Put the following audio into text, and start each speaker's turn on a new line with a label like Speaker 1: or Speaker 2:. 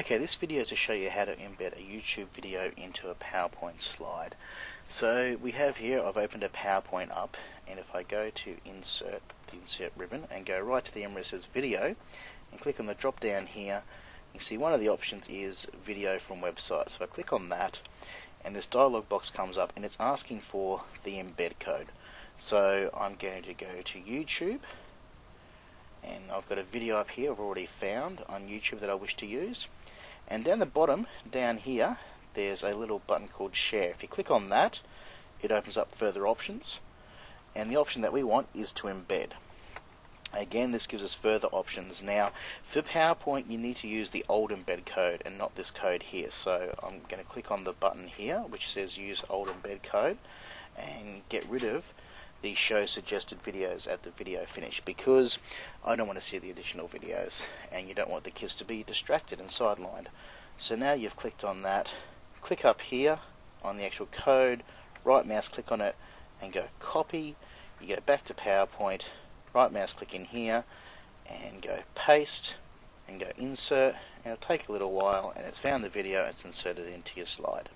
Speaker 1: Okay, this video is to show you how to embed a YouTube video into a PowerPoint slide. So we have here, I've opened a PowerPoint up, and if I go to insert, the insert ribbon, and go right to the area says video, and click on the drop down here, you see one of the options is video from website. So I click on that, and this dialog box comes up, and it's asking for the embed code. So I'm going to go to YouTube, and I've got a video up here I've already found on YouTube that I wish to use. And down the bottom, down here, there's a little button called Share. If you click on that, it opens up further options. And the option that we want is to embed. Again, this gives us further options. Now, for PowerPoint, you need to use the old embed code and not this code here. So I'm going to click on the button here, which says use old embed code, and get rid of the show suggested videos at the video finish because I don't want to see the additional videos and you don't want the kids to be distracted and sidelined. So now you've clicked on that, click up here on the actual code, right mouse click on it and go copy, you go back to PowerPoint, right mouse click in here and go paste and go insert and it'll take a little while and it's found the video it's inserted into your slide.